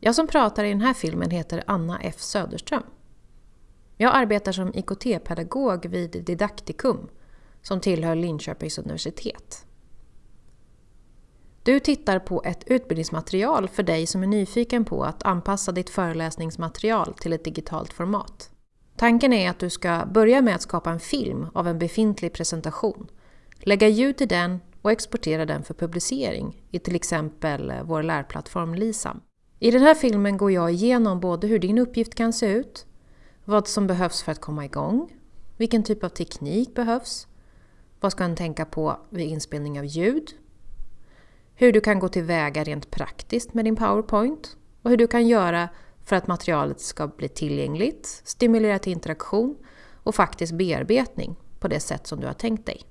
Jag som pratar i den här filmen heter Anna F Söderström. Jag arbetar som IKT-pedagog vid Didaktikum som tillhör Linköpings universitet. Du tittar på ett utbildningsmaterial för dig som är nyfiken på att anpassa ditt föreläsningsmaterial till ett digitalt format. Tanken är att du ska börja med att skapa en film av en befintlig presentation, lägga ljud till den och exportera den för publicering i till exempel vår lärplattform LISAM. I den här filmen går jag igenom både hur din uppgift kan se ut, vad som behövs för att komma igång, vilken typ av teknik behövs, vad ska en tänka på vid inspelning av ljud, hur du kan gå tillväga rent praktiskt med din PowerPoint och hur du kan göra för att materialet ska bli tillgängligt, stimulera till interaktion och faktiskt bearbetning på det sätt som du har tänkt dig.